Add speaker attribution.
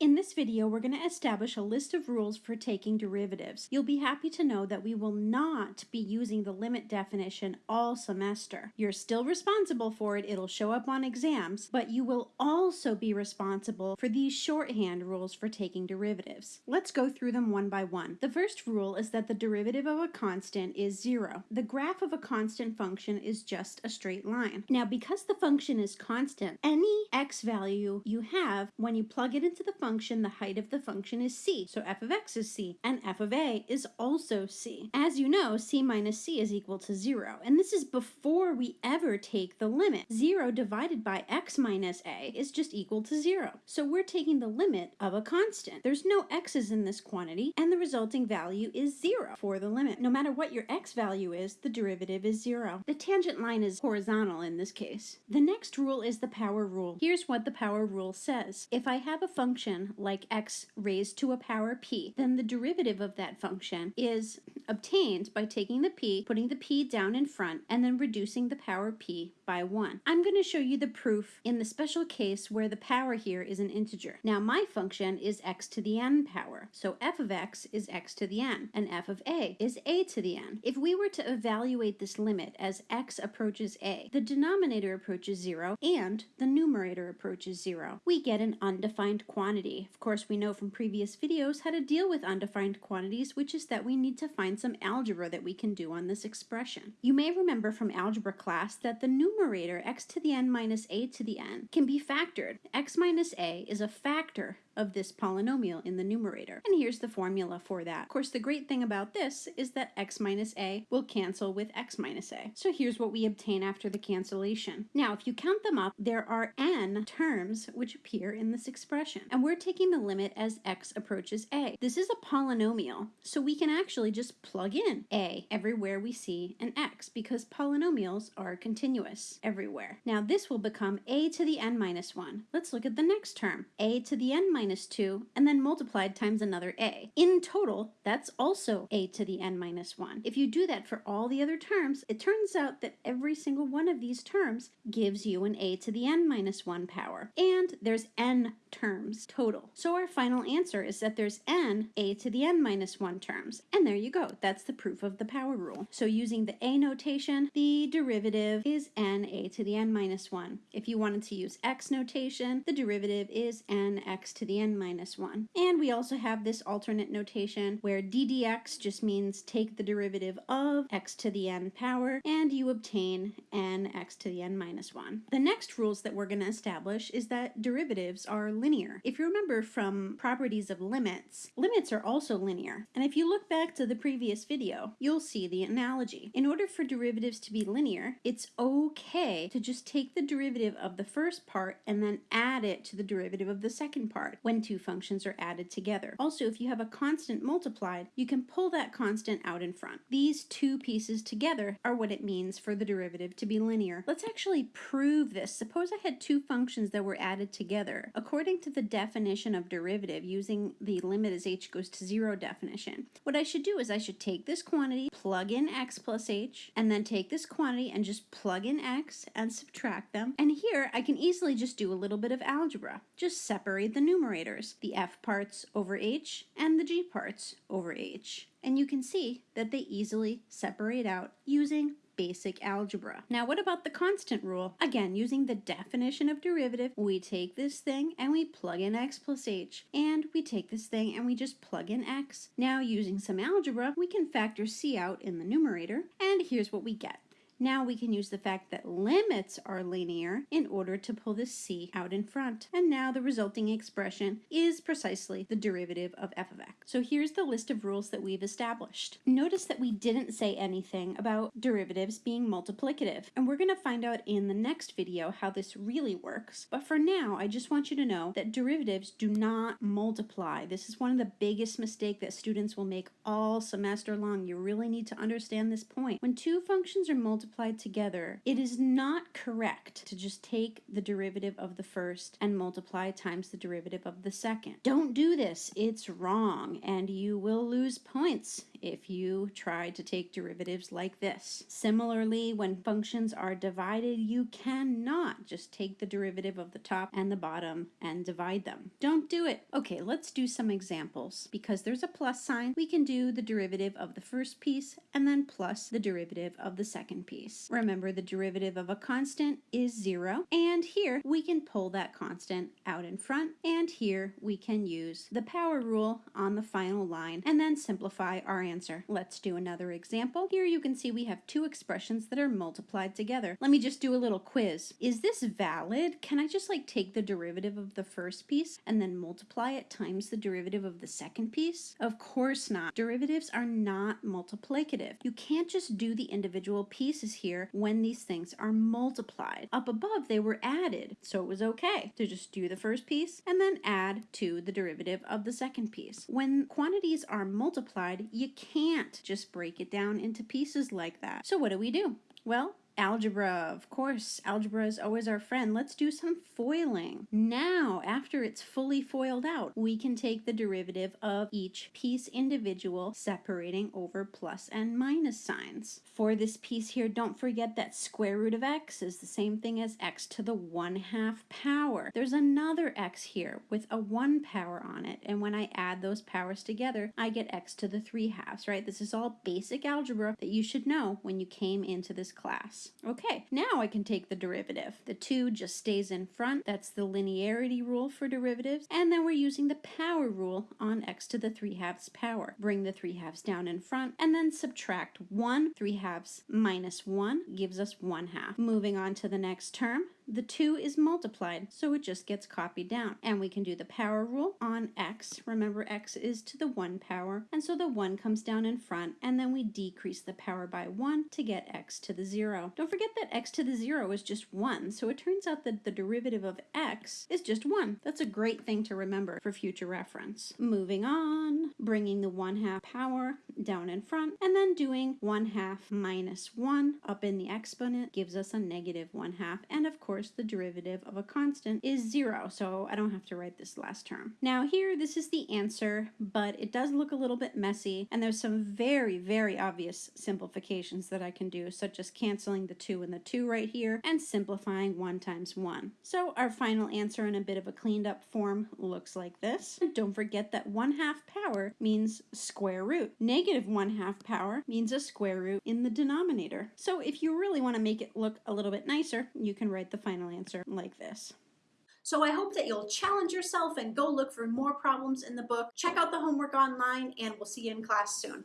Speaker 1: In this video, we're going to establish a list of rules for taking derivatives. You'll be happy to know that we will not be using the limit definition all semester. You're still responsible for it, it'll show up on exams, but you will also be responsible for these shorthand rules for taking derivatives. Let's go through them one by one. The first rule is that the derivative of a constant is zero. The graph of a constant function is just a straight line. Now, because the function is constant, any x value you have, when you plug it into the function, function, the height of the function is c. So f of x is c, and f of a is also c. As you know, c minus c is equal to 0, and this is before we ever take the limit. 0 divided by x minus a is just equal to 0. So we're taking the limit of a constant. There's no x's in this quantity, and the resulting value is 0 for the limit. No matter what your x value is, the derivative is 0. The tangent line is horizontal in this case. The next rule is the power rule. Here's what the power rule says. If I have a function like x raised to a power p, then the derivative of that function is obtained by taking the p, putting the p down in front, and then reducing the power p by 1. I'm going to show you the proof in the special case where the power here is an integer. Now my function is x to the n power, so f of x is x to the n, and f of a is a to the n. If we were to evaluate this limit as x approaches a, the denominator approaches 0 and the numerator approaches 0. We get an undefined quantity. Of course, we know from previous videos how to deal with undefined quantities, which is that we need to find some algebra that we can do on this expression. You may remember from algebra class that the numerator x to the n minus a to the n can be factored. x minus a is a factor of this polynomial in the numerator. And here's the formula for that. Of course, the great thing about this is that x minus a will cancel with x minus a. So here's what we obtain after the cancellation. Now, if you count them up, there are n terms which appear in this expression. And we're taking the limit as x approaches a. This is a polynomial, so we can actually just plug in a everywhere we see an x because polynomials are continuous everywhere. Now, this will become a to the n minus 1. Let's look at the next term, a to the n minus minus 2, and then multiplied times another a. In total, that's also a to the n minus 1. If you do that for all the other terms, it turns out that every single one of these terms gives you an a to the n minus 1 power. And there's n terms total. So our final answer is that there's n a to the n minus 1 terms. And there you go. That's the proof of the power rule. So using the a notation, the derivative is n a to the n minus 1. If you wanted to use x notation, the derivative is n x to the n minus 1. And we also have this alternate notation where d dx just means take the derivative of x to the n power, and you obtain n x to the n minus 1. The next rules that we're going to establish is that derivatives are linear. If you remember from properties of limits, limits are also linear. And if you look back to the previous video, you'll see the analogy. In order for derivatives to be linear, it's okay to just take the derivative of the first part and then add it to the derivative of the second part when two functions are added together. Also, if you have a constant multiplied, you can pull that constant out in front. These two pieces together are what it means for the derivative to be linear. Let's actually prove this. Suppose I had two functions that were added together. According to the definition of derivative using the limit as h goes to zero definition, what I should do is I should take this quantity, plug in x plus h, and then take this quantity and just plug in x and subtract them. And here I can easily just do a little bit of algebra. Just separate the numerators, the f parts over h and the g parts over h. And you can see that they easily separate out using basic algebra. Now, what about the constant rule? Again, using the definition of derivative, we take this thing and we plug in x plus h, and we take this thing and we just plug in x. Now, using some algebra, we can factor c out in the numerator, and here's what we get. Now we can use the fact that limits are linear in order to pull the c out in front. And now the resulting expression is precisely the derivative of f of x. So here's the list of rules that we've established. Notice that we didn't say anything about derivatives being multiplicative, and we're going to find out in the next video how this really works. But for now, I just want you to know that derivatives do not multiply. This is one of the biggest mistakes that students will make all semester long. You really need to understand this point. When two functions are multiplied, multiplied together, it is not correct to just take the derivative of the first and multiply times the derivative of the second. Don't do this. It's wrong, and you will lose points if you try to take derivatives like this. Similarly, when functions are divided, you cannot just take the derivative of the top and the bottom and divide them. Don't do it. Okay, let's do some examples. Because there's a plus sign, we can do the derivative of the first piece and then plus the derivative of the second piece. Remember, the derivative of a constant is zero, and here we can pull that constant out in front, and here we can use the power rule on the final line and then simplify our answer. Let's do another example. Here you can see we have two expressions that are multiplied together. Let me just do a little quiz. Is this valid? Can I just like take the derivative of the first piece and then multiply it times the derivative of the second piece? Of course not. Derivatives are not multiplicative. You can't just do the individual pieces here when these things are multiplied. Up above they were added, so it was okay to just do the first piece and then add to the derivative of the second piece. When quantities are multiplied, you can't just break it down into pieces like that. So what do we do? Well, Algebra, of course, algebra is always our friend. Let's do some foiling. Now, after it's fully foiled out, we can take the derivative of each piece individual, separating over plus and minus signs. For this piece here, don't forget that square root of x is the same thing as x to the 1 half power. There's another x here with a 1 power on it, and when I add those powers together, I get x to the 3 halves, right? This is all basic algebra that you should know when you came into this class. Okay, now I can take the derivative. The 2 just stays in front. That's the linearity rule for derivatives. And then we're using the power rule on x to the 3 halves power. Bring the 3 halves down in front and then subtract 1. 3 halves minus 1 gives us 1 half. Moving on to the next term, the 2 is multiplied, so it just gets copied down. And we can do the power rule on x. Remember, x is to the 1 power, and so the 1 comes down in front, and then we decrease the power by 1 to get x to the 0. Don't forget that x to the 0 is just 1, so it turns out that the derivative of x is just 1. That's a great thing to remember for future reference. Moving on, bringing the 1 half power down in front, and then doing 1 half minus 1 up in the exponent gives us a negative 1 half, and of course course, the derivative of a constant is zero, so I don't have to write this last term. Now here, this is the answer, but it does look a little bit messy, and there's some very, very obvious simplifications that I can do, such as canceling the 2 and the 2 right here, and simplifying 1 times 1. So our final answer in a bit of a cleaned up form looks like this. And don't forget that 1 half power means square root. Negative 1 half power means a square root in the denominator. So if you really want to make it look a little bit nicer, you can write the final answer like this.
Speaker 2: So I hope that you'll challenge yourself and go look for more problems in the book. Check out the homework online and we'll see you in class soon.